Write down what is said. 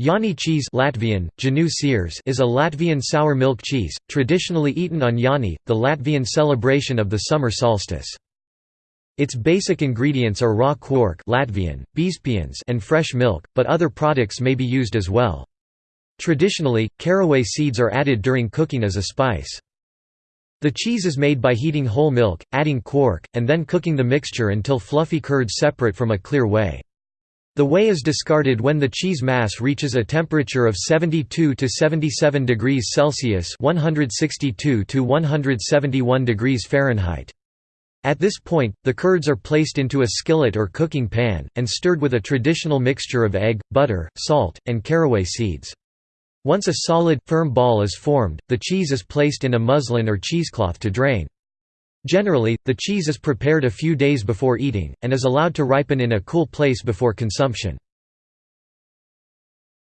Jāņi cheese Latvian, is a Latvian sour milk cheese, traditionally eaten on Jāņi, the Latvian celebration of the summer solstice. Its basic ingredients are raw quark Latvian, and fresh milk, but other products may be used as well. Traditionally, caraway seeds are added during cooking as a spice. The cheese is made by heating whole milk, adding quark, and then cooking the mixture until fluffy curds separate from a clear whey. The whey is discarded when the cheese mass reaches a temperature of 72 to 77 degrees Celsius (162 to 171 degrees Fahrenheit). At this point, the curds are placed into a skillet or cooking pan, and stirred with a traditional mixture of egg, butter, salt, and caraway seeds. Once a solid, firm ball is formed, the cheese is placed in a muslin or cheesecloth to drain. Generally, the cheese is prepared a few days before eating, and is allowed to ripen in a cool place before consumption.